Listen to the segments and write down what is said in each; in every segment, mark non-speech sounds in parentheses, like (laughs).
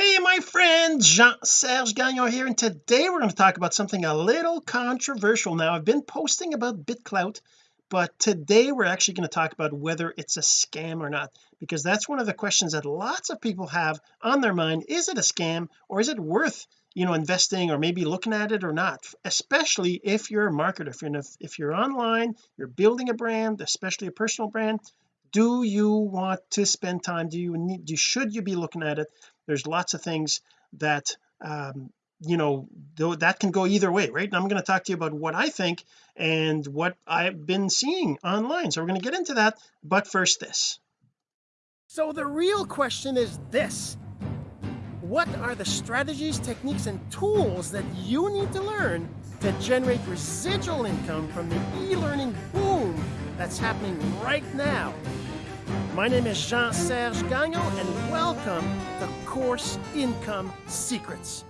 hey my friend Jean-Serge Gagnon here and today we're going to talk about something a little controversial. Now I've been posting about BitClout but today we're actually going to talk about whether it's a scam or not because that's one of the questions that lots of people have on their mind. Is it a scam or is it worth you know investing or maybe looking at it or not? Especially if you're a marketer if you're, if you're online you're building a brand especially a personal brand do you want to spend time? Do you need do should you be looking at it there's lots of things that um you know that can go either way right? And I'm going to talk to you about what I think and what I've been seeing online. So we're going to get into that but first this. So the real question is this. What are the strategies techniques and tools that you need to learn to generate residual income from the e-learning boom that's happening right now my name is Jean-Serge Gagnon and welcome to Course Income Secrets.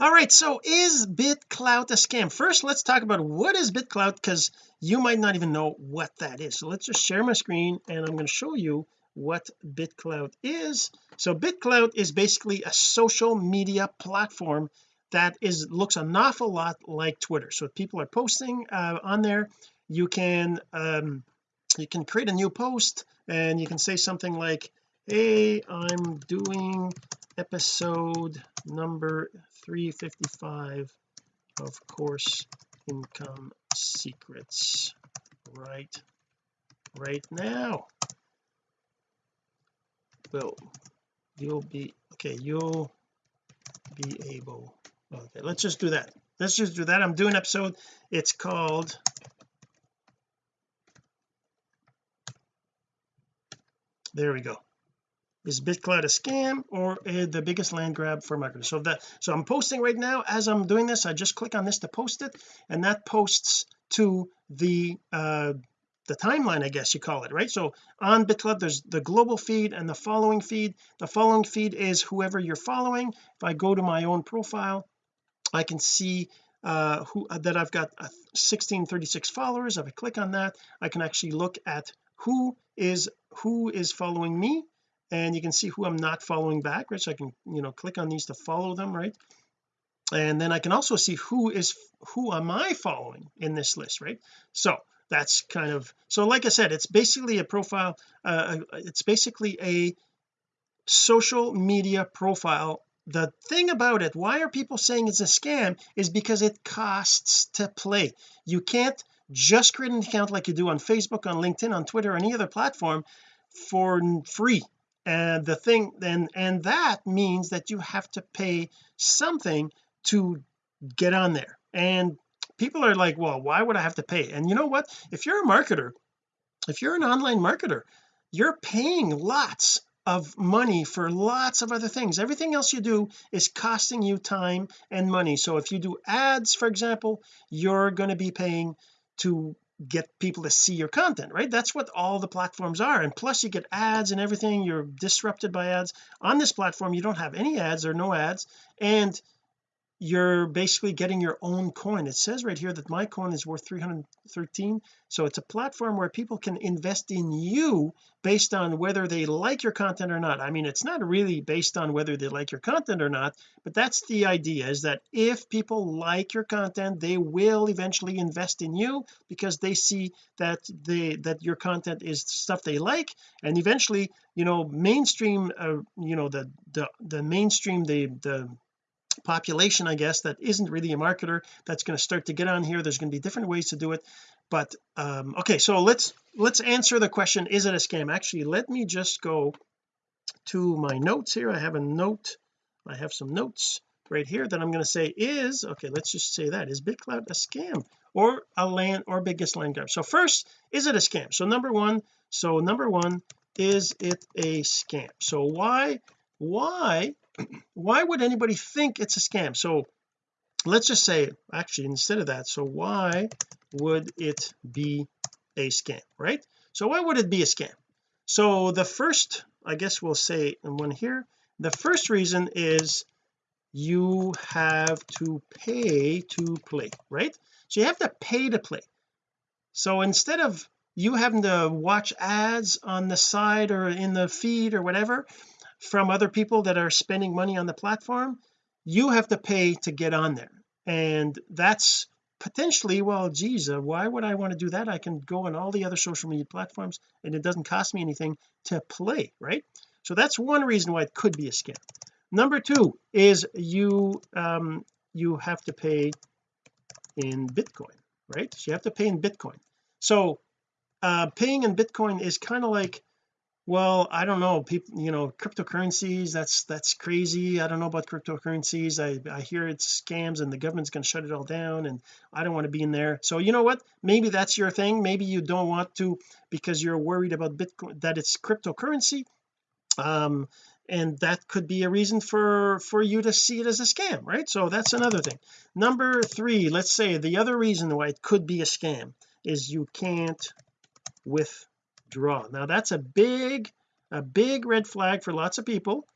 All right so is BitClout a scam? First let's talk about what is BitClout because you might not even know what that is. So let's just share my screen and I'm going to show you what BitClout is. So BitClout is basically a social media platform that is looks an awful lot like Twitter. So if people are posting uh, on there you can um you can create a new post and you can say something like hey I'm doing episode number 355 of course income secrets. Right right now. Well you'll be okay you'll be able okay let's just do that. Let's just do that. I'm doing episode it's called there we go. Is BitClout a scam or the biggest land grab for marketers? So that so I'm posting right now as I'm doing this I just click on this to post it and that posts to the uh the timeline I guess you call it right? So on BitClout there's the global feed and the following feed. The following feed is whoever you're following. If I go to my own profile I can see uh who uh, that I've got 1636 followers. If I click on that I can actually look at who is who is following me and you can see who I'm not following back right? So I can you know click on these to follow them right? And then I can also see who is who am I following in this list right? So that's kind of so like I said it's basically a profile uh, it's basically a social media profile. The thing about it why are people saying it's a scam is because it costs to play. You can't just create an account like you do on Facebook on LinkedIn on Twitter any other platform for free. And the thing then and that means that you have to pay something to get on there. And people are like well why would I have to pay? And you know what? If you're a marketer if you're an online marketer you're paying lots of money for lots of other things. Everything else you do is costing you time and money. So if you do ads for example you're going to be paying to get people to see your content right? That's what all the platforms are. And plus you get ads and everything. You're disrupted by ads. On this platform you don't have any ads or no ads. And you're basically getting your own coin. It says right here that my coin is worth 313 so it's a platform where people can invest in you based on whether they like your content or not. I mean it's not really based on whether they like your content or not but that's the idea is that if people like your content they will eventually invest in you because they see that they that your content is stuff they like and eventually you know mainstream uh, you know the the the mainstream the the population I guess that isn't really a marketer that's going to start to get on here. There's going to be different ways to do it. But um okay so let's let's answer the question is it a scam? Actually let me just go to my notes here. I have a note I have some notes right here that I'm going to say is okay let's just say that is BitClout a scam or a land or biggest land grab? So first is it a scam? So number one so number one is it a scam? So why why why would anybody think it's a scam? So let's just say actually instead of that so why would it be a scam right? So why would it be a scam? So the first I guess we'll say one here the first reason is you have to pay to play right? So you have to pay to play. So instead of you having to watch ads on the side or in the feed or whatever from other people that are spending money on the platform you have to pay to get on there. And that's potentially well geez uh, why would I want to do that? I can go on all the other social media platforms and it doesn't cost me anything to play right? So that's one reason why it could be a scam. Number two is you um you have to pay in Bitcoin right? So you have to pay in Bitcoin. So uh paying in Bitcoin is kind of like well I don't know people you know cryptocurrencies that's that's crazy. I don't know about cryptocurrencies. I I hear it's scams and the government's going to shut it all down and I don't want to be in there. So you know what? Maybe that's your thing. Maybe you don't want to because you're worried about Bitcoin that it's cryptocurrency. Um and that could be a reason for for you to see it as a scam right? So that's another thing. Number three let's say the other reason why it could be a scam is you can't withdraw now that's a big a big red flag for lots of people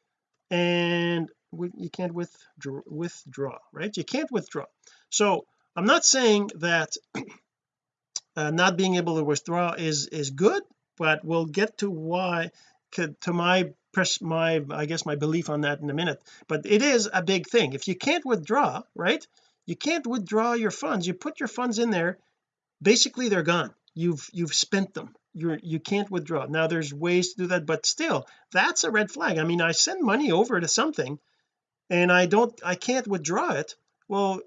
and you can't withdraw withdraw right? You can't withdraw. So I'm not saying that (clears throat) uh, not being able to withdraw is is good but we'll get to why to my press my I guess my belief on that in a minute. But it is a big thing. If you can't withdraw right you can't withdraw your funds. You put your funds in there basically they're gone. You've you've spent them you're you can't withdraw. Now there's ways to do that but still that's a red flag. I mean I send money over to something and I don't I can't withdraw it. Well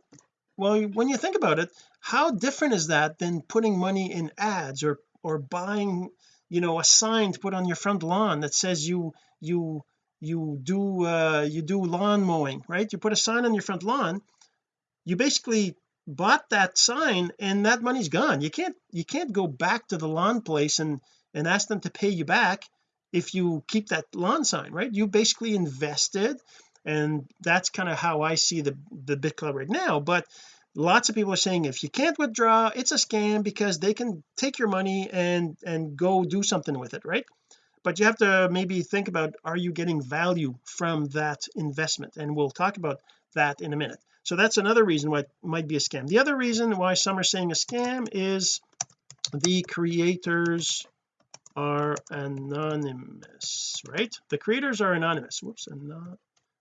well when you think about it how different is that than putting money in ads or or buying you know a sign to put on your front lawn that says you you you do uh you do lawn mowing right? You put a sign on your front lawn you basically bought that sign and that money's gone. You can't you can't go back to the lawn place and and ask them to pay you back if you keep that lawn sign right? You basically invested and that's kind of how I see the the BitClout right now. But lots of people are saying if you can't withdraw it's a scam because they can take your money and and go do something with it right? But you have to maybe think about are you getting value from that investment? And we'll talk about that in a minute so that's another reason why it might be a scam. The other reason why some are saying a scam is the creators are anonymous right? The creators are anonymous. Whoops anon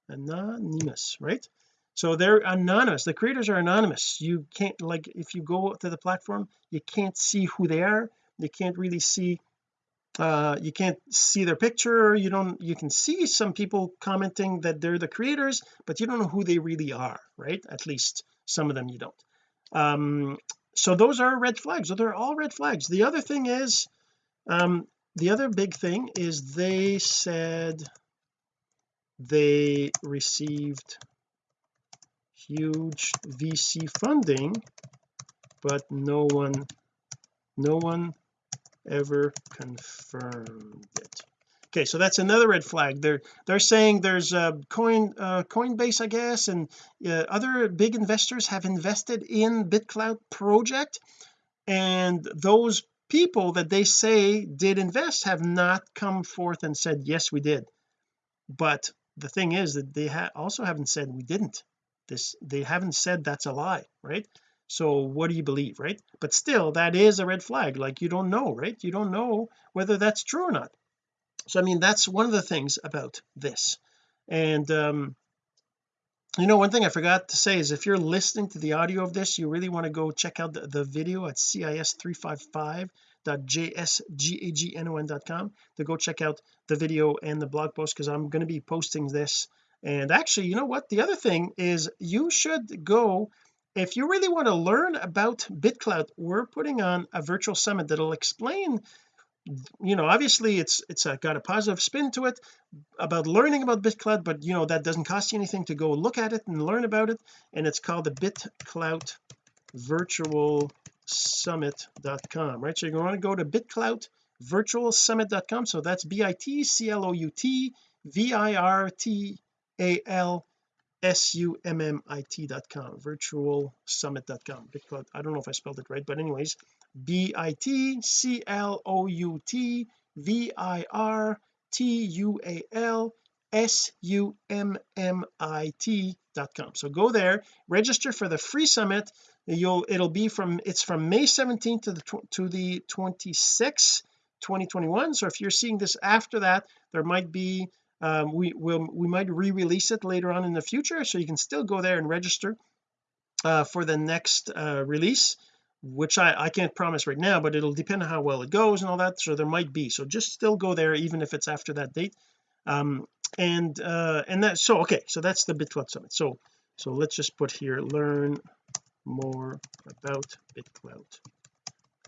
anonymous right? So they're anonymous. The creators are anonymous. You can't like if you go to the platform you can't see who they are. You can't really see uh you can't see their picture. You don't you can see some people commenting that they're the creators but you don't know who they really are right? At least some of them you don't. Um so those are red flags. So they're all red flags. The other thing is um the other big thing is they said they received huge VC funding but no one no one ever confirmed it. Okay so that's another red flag. They're they're saying there's a coin uh, coinbase I guess and uh, other big investors have invested in BitClout project and those people that they say did invest have not come forth and said yes we did. But the thing is that they ha also haven't said we didn't. This they haven't said that's a lie right so what do you believe right? But still that is a red flag like you don't know right? You don't know whether that's true or not. So I mean that's one of the things about this. And um you know one thing I forgot to say is if you're listening to the audio of this you really want to go check out the, the video at cis355.jsgagnon.com to go check out the video and the blog post because I'm going to be posting this. And actually you know what? The other thing is you should go if you really want to learn about BitClout we're putting on a virtual summit that'll explain you know obviously it's it's a, got a positive spin to it about learning about BitClout but you know that doesn't cost you anything to go look at it and learn about it. And it's called the BitClout virtual summit.com right? So you're going to go to BitClout virtual summit.com so that's b-i-t-c-l-o-u-t v-i-r-t-a-l s-u-m-m-i-t.com virtual summit.com BitClout I don't know if I spelled it right but anyways b-i-t-c-l-o-u-t v-i-r-t-u-a-l s-u-m-m-i-t.com so go there register for the free summit. You'll it'll be from it's from May 17th to the to the 26th 2021 so if you're seeing this after that there might be um, we will we might re-release it later on in the future so you can still go there and register uh, for the next uh, release which I I can't promise right now but it'll depend on how well it goes and all that so there might be. So just still go there even if it's after that date. Um and uh and that so okay so that's the BitClout summit. So so let's just put here learn more about BitClout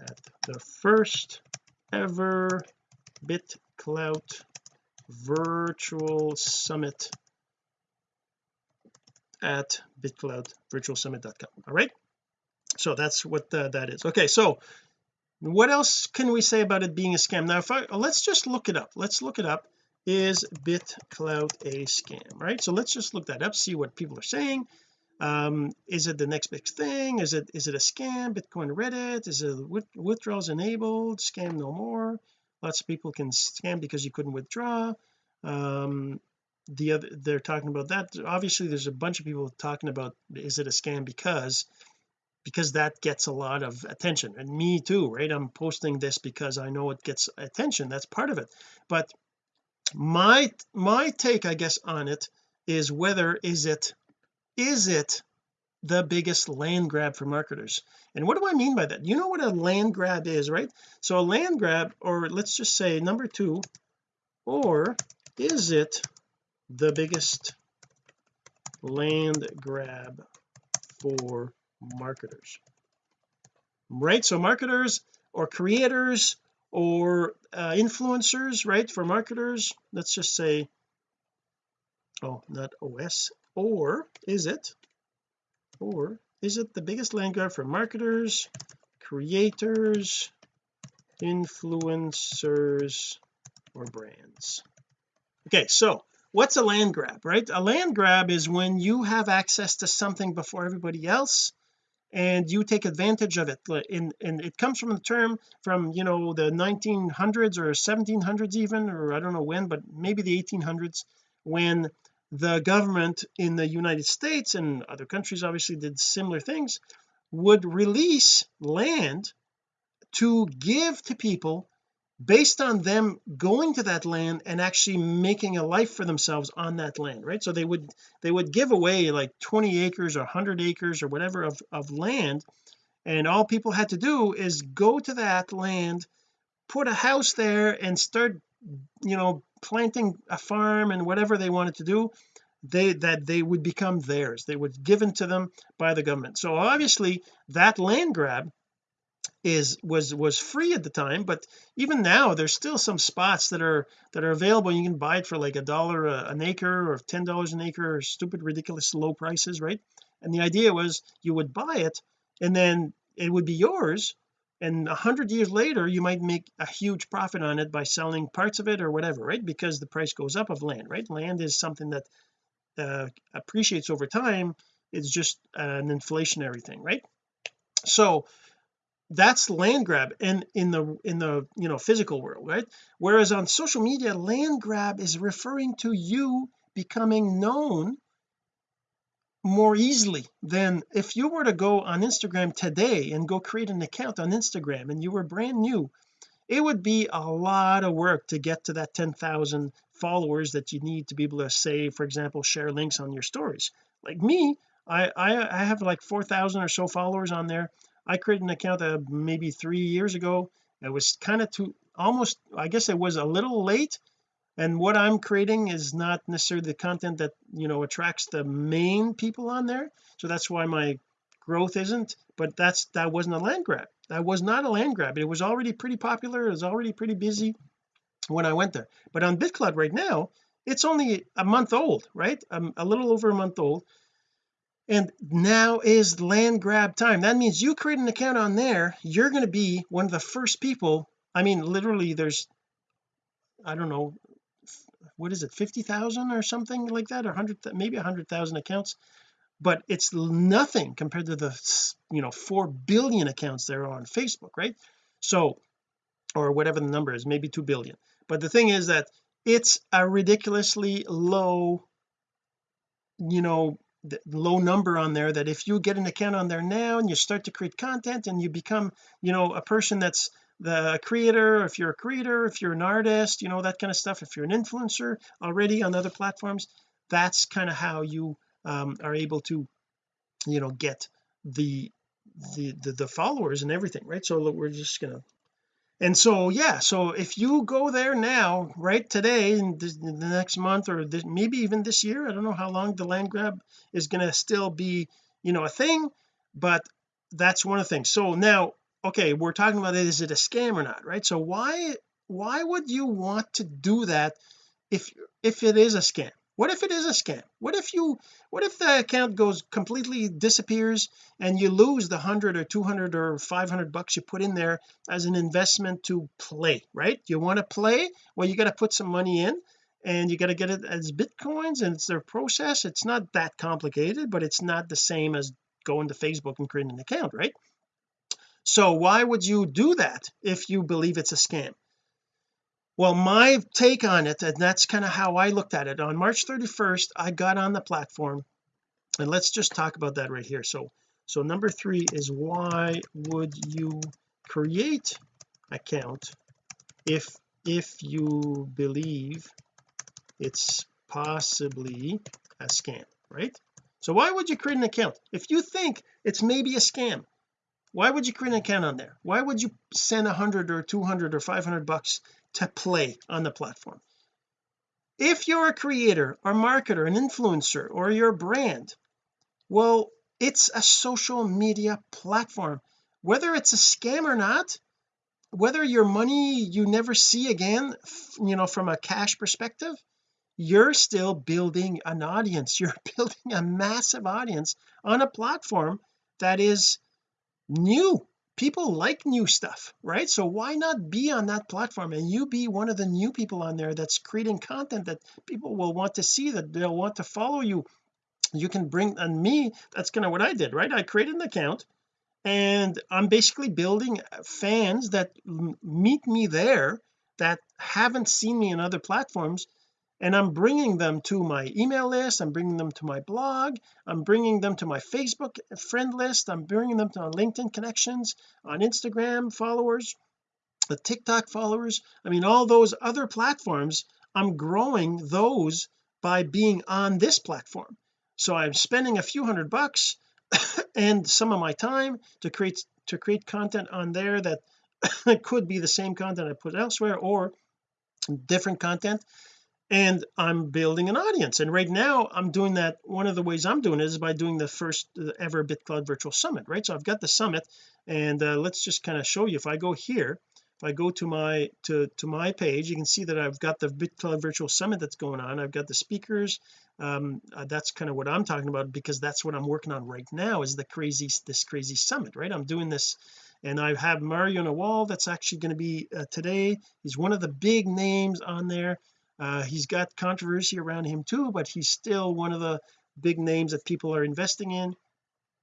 at the first ever BitClout virtual summit at bitclout virtualsummit.com all right? So that's what uh, that is. Okay so what else can we say about it being a scam? Now if I let's just look it up. Let's look it up. Is bitclout a scam right? So let's just look that up see what people are saying. Um is it the next big thing? Is it is it a scam? Bitcoin reddit? Is it withdrawals enabled? Scam no more lots of people can scam because you couldn't withdraw. Um the other they're talking about that. Obviously there's a bunch of people talking about is it a scam because because that gets a lot of attention. And me too right? I'm posting this because I know it gets attention. That's part of it. But my my take I guess on it is whether is it is it the biggest land grab for marketers. And what do I mean by that? You know what a land grab is right? So a land grab or let's just say number two or is it the biggest land grab for marketers? Right? So marketers or creators or uh, influencers right for marketers let's just say oh not OS or is it or is it the biggest land grab for marketers creators influencers or brands? Okay so what's a land grab right? A land grab is when you have access to something before everybody else and you take advantage of it. In and it comes from the term from you know the 1900s or 1700s even or I don't know when but maybe the 1800s when the government in the United States and other countries obviously did similar things would release land to give to people based on them going to that land and actually making a life for themselves on that land right? So they would they would give away like 20 acres or 100 acres or whatever of, of land and all people had to do is go to that land put a house there and start you know planting a farm and whatever they wanted to do they that they would become theirs. They would given to them by the government. So obviously that land grab is was was free at the time but even now there's still some spots that are that are available. You can buy it for like a dollar an acre or ten dollars an acre or stupid ridiculous low prices right? And the idea was you would buy it and then it would be yours and a hundred years later you might make a huge profit on it by selling parts of it or whatever right? Because the price goes up of land right? Land is something that uh, appreciates over time. It's just an inflationary thing right? So that's land grab and in the in the you know physical world right? Whereas on social media land grab is referring to you becoming known more easily than if you were to go on Instagram today and go create an account on Instagram and you were brand new it would be a lot of work to get to that 10,000 followers that you need to be able to say for example share links on your stories. Like me I I, I have like 4,000 or so followers on there. I created an account uh, maybe three years ago. It was kind of too almost I guess it was a little late and what I'm creating is not necessarily the content that you know attracts the main people on there. So that's why my growth isn't but that's that wasn't a land grab. That was not a land grab. It was already pretty popular. It was already pretty busy when I went there. But on BitClout right now it's only a month old right? Um, a little over a month old. And now is land grab time. That means you create an account on there you're going to be one of the first people I mean literally there's I don't know what is it 50,000 or something like that or 100 maybe 100,000 accounts. But it's nothing compared to the you know 4 billion accounts there are on Facebook right? So or whatever the number is maybe 2 billion. But the thing is that it's a ridiculously low you know low number on there that if you get an account on there now and you start to create content and you become you know a person that's the creator if you're a creator if you're an artist you know that kind of stuff if you're an influencer already on other platforms that's kind of how you um, are able to you know get the, the the the followers and everything right? So we're just gonna and so yeah so if you go there now right today in, this, in the next month or this, maybe even this year I don't know how long the land grab is going to still be you know a thing but that's one of the things. So now okay we're talking about it is it a scam or not right? So why why would you want to do that if if it is a scam? What if it is a scam? What if you what if the account goes completely disappears and you lose the 100 or 200 or 500 bucks you put in there as an investment to play right? You want to play? Well you got to put some money in and you got to get it as bitcoins and it's their process. It's not that complicated but it's not the same as going to Facebook and creating an account right so why would you do that if you believe it's a scam? Well my take on it and that's kind of how I looked at it. On March 31st I got on the platform and let's just talk about that right here. So so number three is why would you create account if if you believe it's possibly a scam right? So why would you create an account if you think it's maybe a scam why would you create an account on there? Why would you send a hundred or 200 or 500 bucks to play on the platform? If you're a creator or marketer an influencer or your brand well it's a social media platform. Whether it's a scam or not whether your money you never see again you know from a cash perspective you're still building an audience. (laughs) You're building a massive audience on a platform that is new people like new stuff right? So why not be on that platform and you be one of the new people on there that's creating content that people will want to see that they'll want to follow you. You can bring and me that's kind of what I did right? I created an account and I'm basically building uh, fans that meet me there that haven't seen me in other platforms and I'm bringing them to my email list I'm bringing them to my blog I'm bringing them to my Facebook friend list I'm bringing them to my LinkedIn connections on Instagram followers the TikTok followers I mean all those other platforms I'm growing those by being on this platform. So I'm spending a few hundred bucks (coughs) and some of my time to create to create content on there that (coughs) could be the same content I put elsewhere or different content and I'm building an audience. And right now I'm doing that one of the ways I'm doing it is by doing the first ever BitClout virtual summit right? So I've got the summit and uh, let's just kind of show you if I go here if I go to my to to my page you can see that I've got the BitClout virtual summit that's going on. I've got the speakers um uh, that's kind of what I'm talking about because that's what I'm working on right now is the crazy this crazy summit right? I'm doing this and I have Mario Nawfal that's actually going to be uh, today. He's one of the big names on there uh, he's got controversy around him too but he's still one of the big names that people are investing in.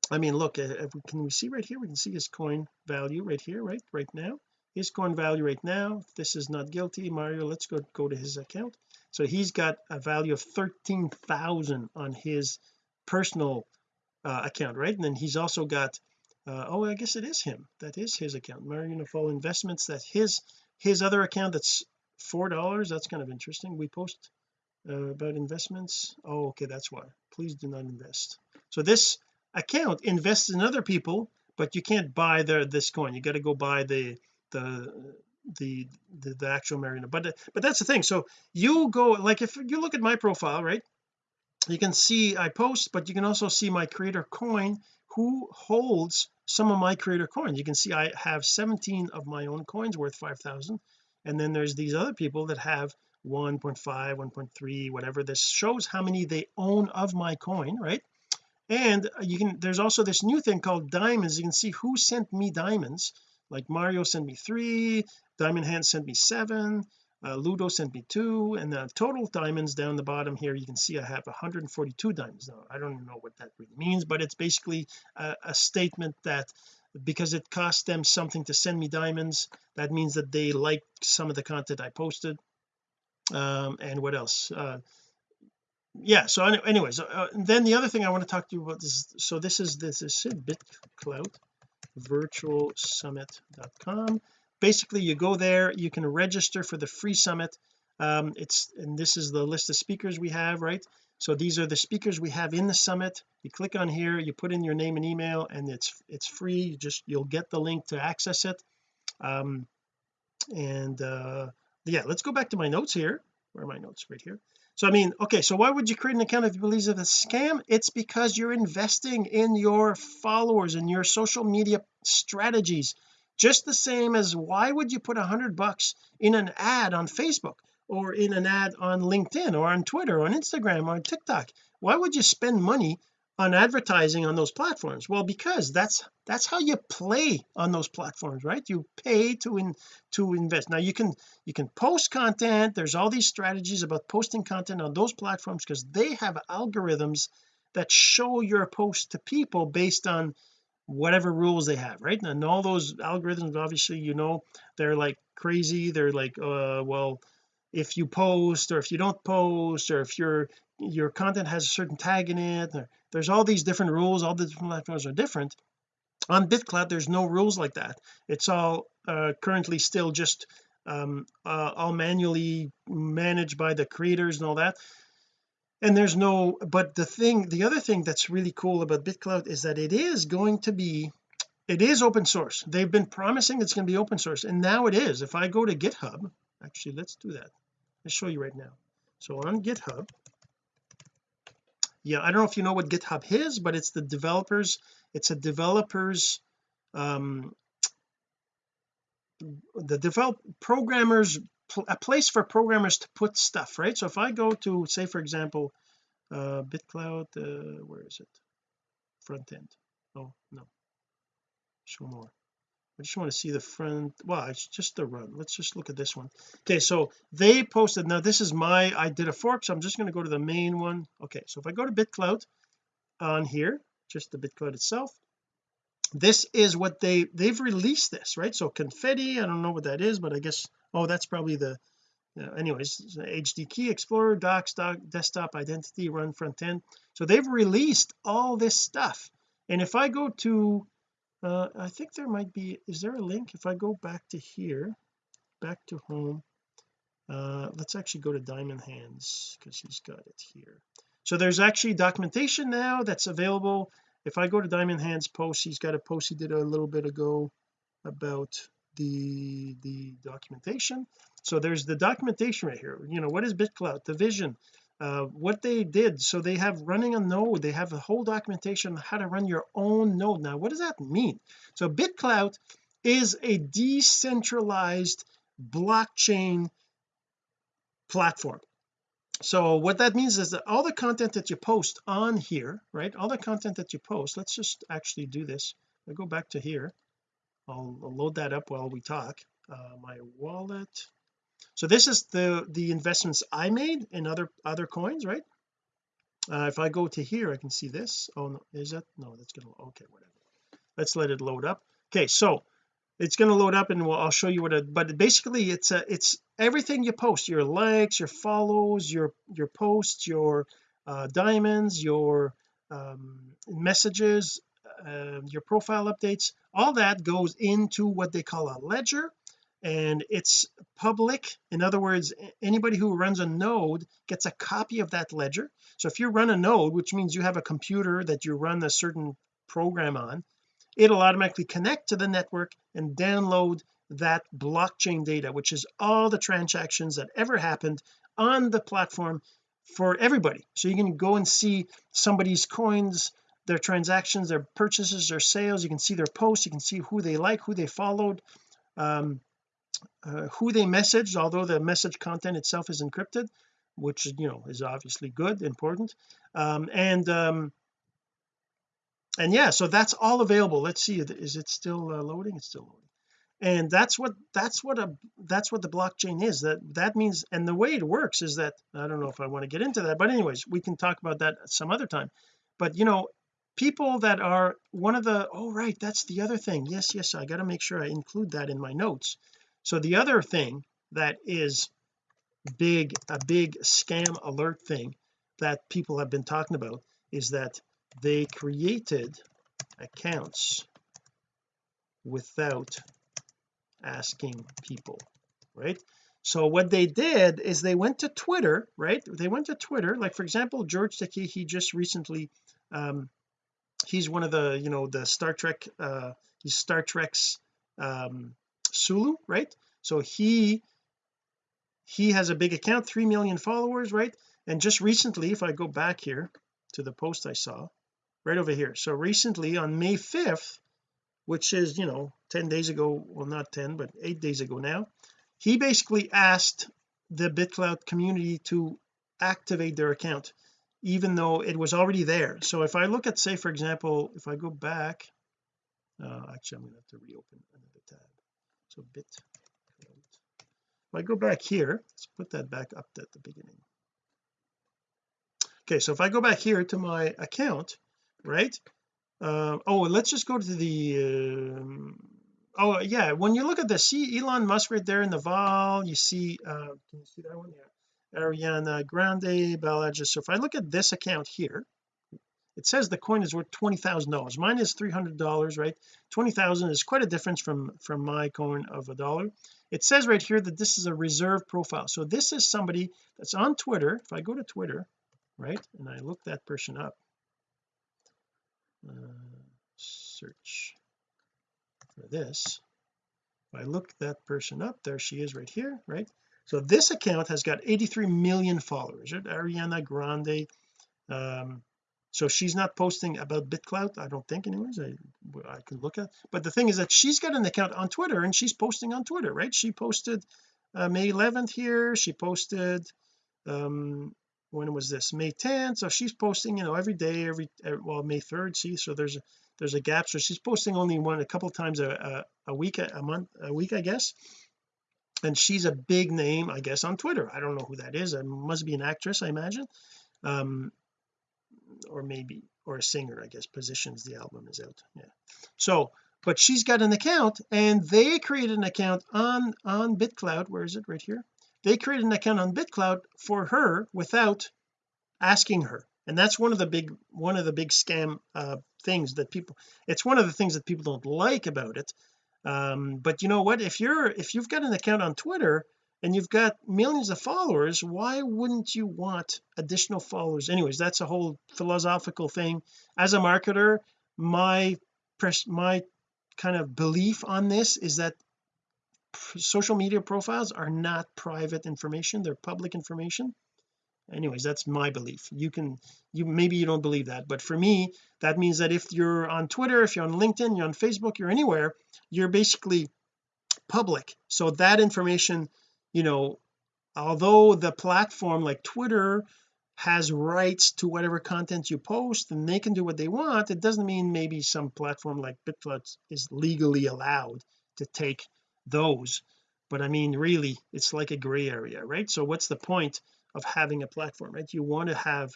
I mean look uh, we, can we see right here? We can see his coin value right here right right now. His coin value right now this is not guilty Mario let's go go to his account. So he's got a value of 13,000 on his personal uh, account right? And then he's also got uh, oh I guess it is him. That is his account. Mario Nawfal investments that his his other account that's four dollars that's kind of interesting. We post uh, about investments. Oh okay that's why. Please do not invest. So this account invests in other people but you can't buy the this coin. You got to go buy the the the the, the actual Marina. But but that's the thing. So you go like if you look at my profile right you can see I post but you can also see my creator coin who holds some of my creator coins. You can see I have 17 of my own coins worth 5,000 and then there's these other people that have 1.5 1.3 whatever. This shows how many they own of my coin right? And you can there's also this new thing called diamonds. You can see who sent me diamonds. Like Mario sent me three Diamond Hand sent me seven uh, Ludo sent me two and the total diamonds down the bottom here you can see I have 142 diamonds now. I don't know what that really means but it's basically a, a statement that because it cost them something to send me diamonds that means that they like some of the content I posted. Um and what else? Uh yeah so anyways uh, then the other thing I want to talk to you about is so this is this is BitClout virtual summit.com basically you go there you can register for the free summit. Um it's and this is the list of speakers we have right so these are the speakers we have in the summit. You click on here you put in your name and email and it's it's free. You just you'll get the link to access it. Um and uh yeah let's go back to my notes here. Where are my notes? Right here. So I mean okay so why would you create an account if you believe it's a scam? It's because you're investing in your followers and your social media strategies. Just the same as why would you put a hundred bucks in an ad on Facebook or in an ad on LinkedIn or on Twitter or on Instagram or on TikTok? Why would you spend money on advertising on those platforms? Well because that's that's how you play on those platforms right? You pay to in to invest. Now you can you can post content. There's all these strategies about posting content on those platforms because they have algorithms that show your post to people based on whatever rules they have right? And all those algorithms obviously you know they're like crazy. They're like uh well if you post or if you don't post or if your your content has a certain tag in it there's all these different rules all the different platforms are different. On BitClout there's no rules like that. It's all uh, currently still just um, uh, all manually managed by the creators and all that. And there's no but the thing the other thing that's really cool about BitClout is that it is going to be it is open source. They've been promising it's going to be open source and now it is. If I go to github actually let's do that let's show you right now. So on github yeah I don't know if you know what github is but it's the developers it's a developers um the develop programmers a place for programmers to put stuff right? So if I go to say for example uh bitclout uh where is it? Front end oh no. Show more I just want to see the front well it's just the run let's just look at this one. Okay so they posted now this is my I did a fork so I'm just going to go to the main one. Okay so if I go to BitClout on here just the BitClout itself this is what they they've released this right? So confetti I don't know what that is but I guess oh that's probably the anyways HD key explorer docs doc desktop identity run front end. So they've released all this stuff. And if I go to uh I think there might be is there a link? If I go back to here back to home uh let's actually go to diamond hands because he's got it here. So there's actually documentation now that's available. If I go to diamond hands post he's got a post he did a little bit ago about the the documentation. So there's the documentation right here. You know what is BitClout the vision uh, what they did. So they have running a node. They have a whole documentation on how to run your own node. Now what does that mean? So BitClout is a decentralized blockchain platform. So what that means is that all the content that you post on here right all the content that you post let's just actually do this. I go back to here I'll, I'll load that up while we talk. Uh, my wallet so this is the the investments I made in other other coins right? Uh, if I go to here I can see this. Oh no is that no that's gonna okay whatever. Let's let it load up. Okay so it's going to load up and we'll, I'll show you what it but basically it's a it's everything you post your likes your follows your your posts your uh, diamonds your um, messages uh, your profile updates all that goes into what they call a ledger and it's public. In other words anybody who runs a node gets a copy of that ledger. So if you run a node which means you have a computer that you run a certain program on it'll automatically connect to the network and download that blockchain data which is all the transactions that ever happened on the platform for everybody. So you can go and see somebody's coins their transactions their purchases their sales. You can see their posts. You can see who they like who they followed. Um, uh, who they messaged although the message content itself is encrypted which you know is obviously good important. Um, and um, and yeah so that's all available. Let's see is it still uh, loading? It's still loading. And that's what that's what a that's what the blockchain is. That that means and the way it works is that I don't know if I want to get into that but anyways we can talk about that some other time. But you know people that are one of the oh right that's the other thing. Yes yes I got to make sure I include that in my notes so the other thing that is big a big scam alert thing that people have been talking about is that they created accounts without asking people right? So what they did is they went to Twitter right? They went to Twitter like for example George Takei he just recently um he's one of the you know the Star Trek uh he's Star Trek's um Sulu right? So he he has a big account 3 million followers right? And just recently if I go back here to the post I saw right over here. So recently on May 5th which is you know 10 days ago well not 10 but 8 days ago now he basically asked the BitClout community to activate their account even though it was already there. So if I look at say for example if I go back uh, actually I'm going to have to reopen another tab so bit if I go back here let's put that back up at the beginning. Okay so if I go back here to my account right uh, oh let's just go to the um, oh yeah when you look at the see Elon Musk right there in the vol you see uh can you see that one? Yeah. Ariana Grande Balaji so if I look at this account here it says the coin is worth twenty thousand dollars. Mine is three hundred dollars right? Twenty thousand is quite a difference from from my coin of a dollar. It says right here that this is a reserve profile. So this is somebody that's on Twitter. If I go to Twitter right and I look that person up uh, search for this. If I look that person up there she is right here right? So this account has got 83 million followers. Right Ariana Grande um so she's not posting about BitClout I don't think anyways I I can look at but the thing is that she's got an account on Twitter and she's posting on Twitter right? She posted uh, May 11th here she posted um when was this? May 10th so she's posting you know every day every, every well May 3rd see so there's a there's a gap so she's posting only one a couple times a, a, a week a month a week I guess. And she's a big name I guess on Twitter I don't know who that is it must be an actress I imagine. Um or maybe or a singer I guess positions the album is out yeah. So but she's got an account and they created an account on on BitClout where is it? Right here. They created an account on BitClout for her without asking her. And that's one of the big one of the big scam uh things that people it's one of the things that people don't like about it. Um but you know what? If you're if you've got an account on Twitter and you've got millions of followers why wouldn't you want additional followers? Anyways that's a whole philosophical thing. As a marketer my my kind of belief on this is that social media profiles are not private information they're public information. Anyways that's my belief. You can you maybe you don't believe that but for me that means that if you're on Twitter if you're on LinkedIn you're on Facebook you're anywhere you're basically public. So that information you know although the platform like Twitter has rights to whatever content you post and they can do what they want it doesn't mean maybe some platform like BitClout is legally allowed to take those. But I mean really it's like a gray area right? So what's the point of having a platform right? You want to have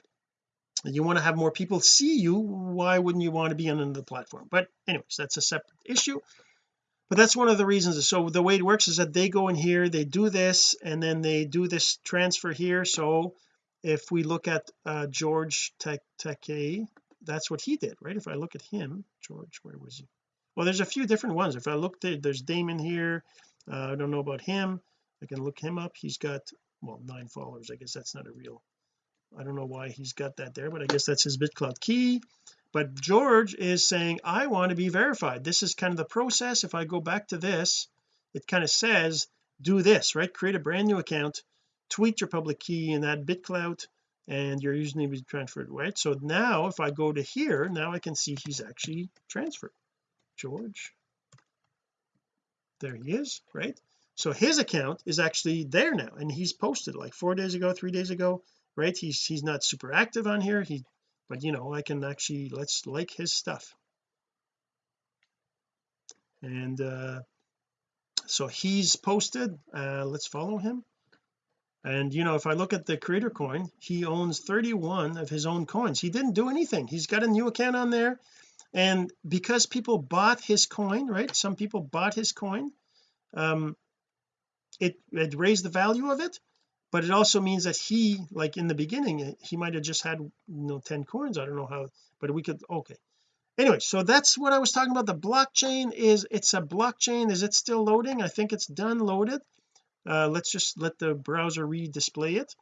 you want to have more people see you. Why wouldn't you want to be on another platform? But anyways that's a separate issue but that's one of the reasons so the way it works is that they go in here they do this and then they do this transfer here. So if we look at uh George Takei that's what he did right? If I look at him George where was he? Well there's a few different ones. If I look there, there's Damon here. Uh, I don't know about him. I can look him up. He's got well nine followers. I guess that's not a real I don't know why he's got that there but I guess that's his BitClout key but George is saying I want to be verified. This is kind of the process. If I go back to this it kind of says do this right? Create a brand new account tweet your public key and add BitClout and your username is transferred right? So now if I go to here now I can see he's actually transferred. George. There he is right? So his account is actually there now and he's posted like four days ago three days ago right? He's he's not super active on here. He but you know I can actually let's like his stuff. And uh so he's posted uh let's follow him. And you know if I look at the creator coin he owns 31 of his own coins. He didn't do anything. He's got a new account on there. And because people bought his coin right some people bought his coin um it it raised the value of it but it also means that he like in the beginning he might have just had you know 10 coins. I don't know how but we could okay. Anyway so that's what I was talking about. The blockchain is it's a blockchain. Is it still loading? I think it's done loaded. Uh, let's just let the browser re-display it.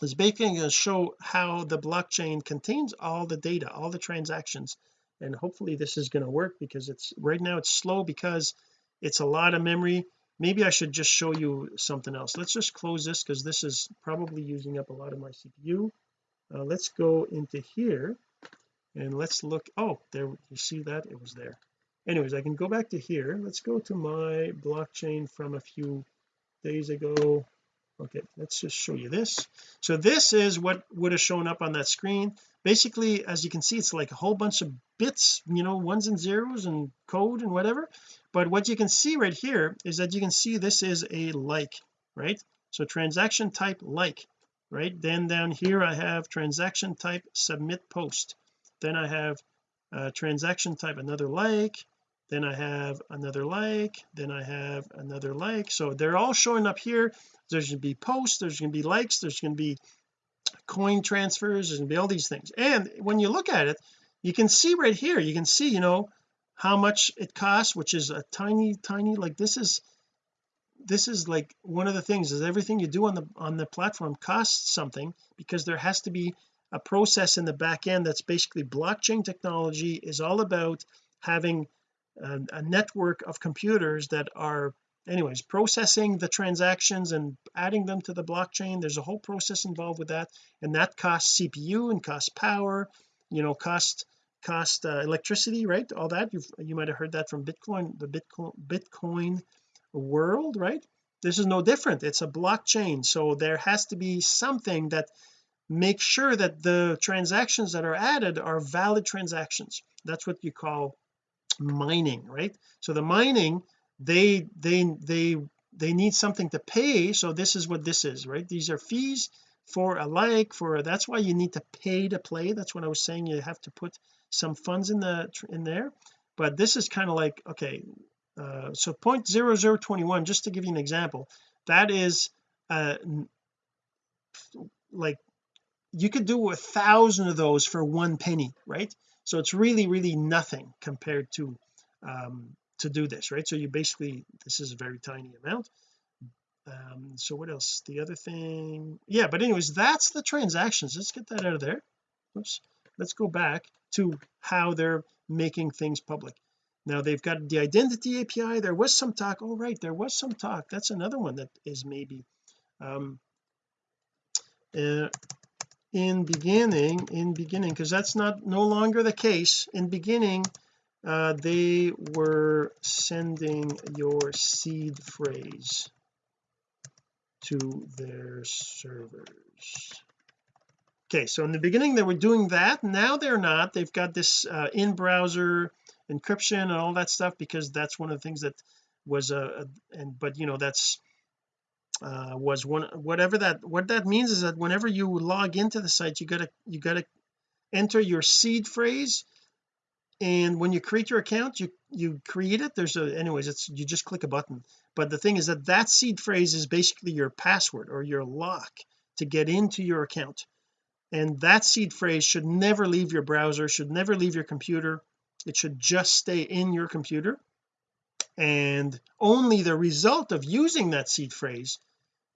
It's basically going to show how the blockchain contains all the data all the transactions. And hopefully this is going to work because it's right now it's slow because it's a lot of memory maybe I should just show you something else. Let's just close this because this is probably using up a lot of my CPU uh, let's go into here and let's look oh there you see that? It was there. Anyways I can go back to here. Let's go to my blockchain from a few days ago okay let's just show you this. So this is what would have shown up on that screen. Basically as you can see it's like a whole bunch of bits you know ones and zeros and code and whatever. But what you can see right here is that you can see this is a like right? So transaction type like right? Then down here I have transaction type submit post. Then I have uh, transaction type another like then I have another like then I have another like. So they're all showing up here. There's going to be posts there's going to be likes there's going to be coin transfers there's going to be all these things. And when you look at it you can see right here you can see you know how much it costs which is a tiny tiny like this is this is like one of the things is everything you do on the on the platform costs something because there has to be a process in the back end that's basically blockchain technology is all about having a, a network of computers that are anyways processing the transactions and adding them to the blockchain. There's a whole process involved with that and that costs CPU and costs power you know cost cost uh, electricity right? All that. You you might have heard that from Bitcoin the Bitcoin Bitcoin world right? This is no different. It's a blockchain. So there has to be something that makes sure that the transactions that are added are valid transactions. That's what you call mining right? So the mining they they they they need something to pay so this is what this is right? These are fees for a like for that's why you need to pay to play. That's what I was saying you have to put some funds in the in there. But this is kind of like okay uh, so 0.0021 just to give you an example that is uh like you could do a thousand of those for one penny right so it's really really nothing compared to um to do this right? So you basically this is a very tiny amount. Um so what else? The other thing yeah but anyways that's the transactions. Let's get that out of there. Oops. Let's go back to how they're making things public. Now they've got the identity API there was some talk. Oh right there was some talk. That's another one that is maybe um uh, in beginning in beginning because that's not no longer the case. In beginning uh, they were sending your seed phrase to their servers. Okay so in the beginning they were doing that. Now they're not. They've got this uh, in-browser encryption and all that stuff because that's one of the things that was a, a and but you know that's uh, was one whatever that what that means is that whenever you log into the site you gotta you gotta enter your seed phrase. And when you create your account you you create it. There's a anyways it's you just click a button. But the thing is that that seed phrase is basically your password or your lock to get into your account. And that seed phrase should never leave your browser should never leave your computer. It should just stay in your computer. And only the result of using that seed phrase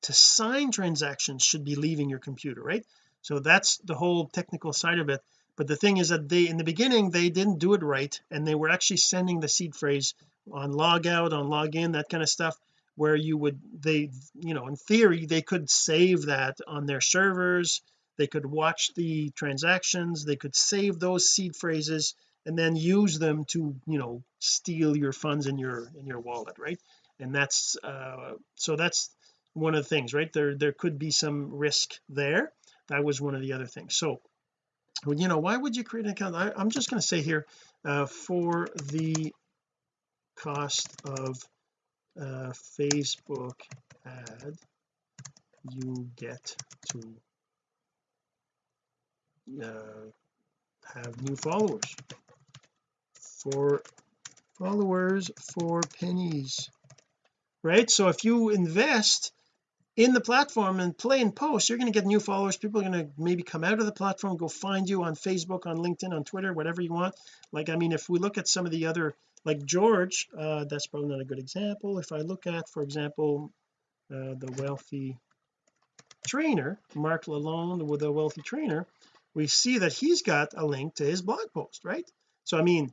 to sign transactions should be leaving your computer right? So that's the whole technical side of it. But the thing is that they in the beginning they didn't do it right and they were actually sending the seed phrase on logout on login that kind of stuff where you would they you know in theory they could save that on their servers. They could watch the transactions. They could save those seed phrases and then use them to you know steal your funds in your in your wallet right? And that's uh so that's one of the things right? There there could be some risk there. That was one of the other things. So you know why would you create an account? I, am just going to say here uh, for the cost of uh, Facebook ad you get to uh, have new followers. For followers for pennies right? So if you invest in the platform and play and post you're going to get new followers. People are going to maybe come out of the platform go find you on Facebook on LinkedIn on Twitter whatever you want. Like I mean if we look at some of the other like George uh, that's probably not a good example. If I look at for example uh, the wealthy trainer Mark Lalonde with a wealthy trainer we see that he's got a link to his blog post right? So I mean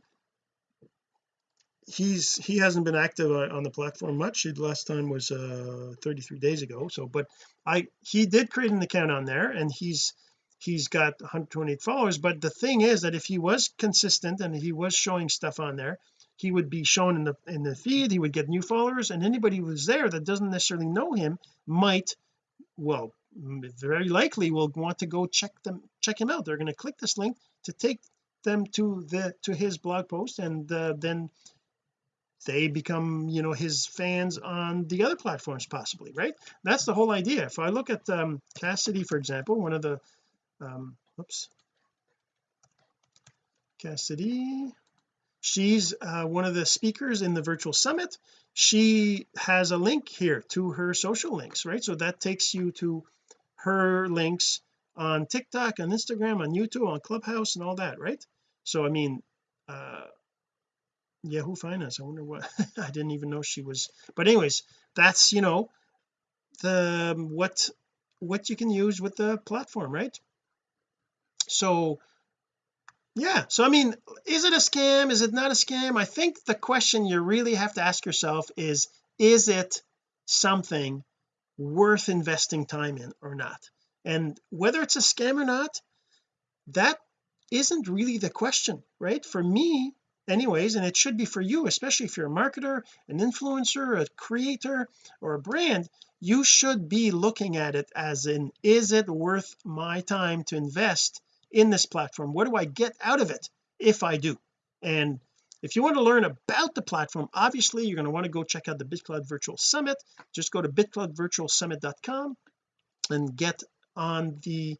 he's he hasn't been active on the platform much. The last time was uh 33 days ago. So but I he did create an account on there and he's he's got 128 followers. But the thing is that if he was consistent and he was showing stuff on there he would be shown in the in the feed. He would get new followers and anybody who's there that doesn't necessarily know him might well very likely will want to go check them check him out. They're going to click this link to take them to the to his blog post and uh, then they become you know his fans on the other platforms possibly right? That's the whole idea. If I look at um, Cassidy for example one of the um oops. Cassidy. She's uh, one of the speakers in the virtual summit. She has a link here to her social links right? So that takes you to her links on TikTok on Instagram on YouTube on Clubhouse and all that right? So I mean uh Yahoo Finance I wonder what (laughs) I didn't even know she was but anyways that's you know the um, what what you can use with the platform right? So yeah so I mean is it a scam? Is it not a scam? I think the question you really have to ask yourself is is it something worth investing time in or not? And whether it's a scam or not that isn't really the question right? For me anyways and it should be for you especially if you're a marketer an influencer a creator or a brand you should be looking at it as in is it worth my time to invest in this platform? What do I get out of it if I do? And if you want to learn about the platform obviously you're going to want to go check out the BitClout Virtual Summit. Just go to bitcloutvirtualsummit.com and get on the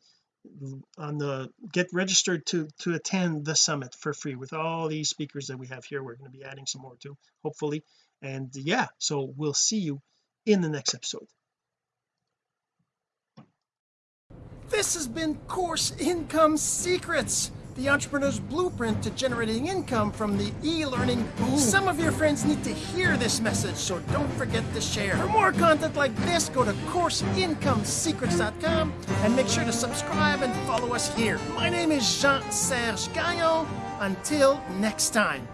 on the get registered to to attend the summit for free with all these speakers that we have here. We're going to be adding some more too hopefully. And yeah so we'll see you in the next episode. This has been course income secrets the entrepreneur's blueprint to generating income from the e-learning boom. Some of your friends need to hear this message, so don't forget to share. For more content like this, go to CourseIncomeSecrets.com and make sure to subscribe and follow us here. My name is Jean-Serge Gagnon. Until next time.